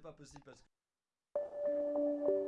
pas possible parce que.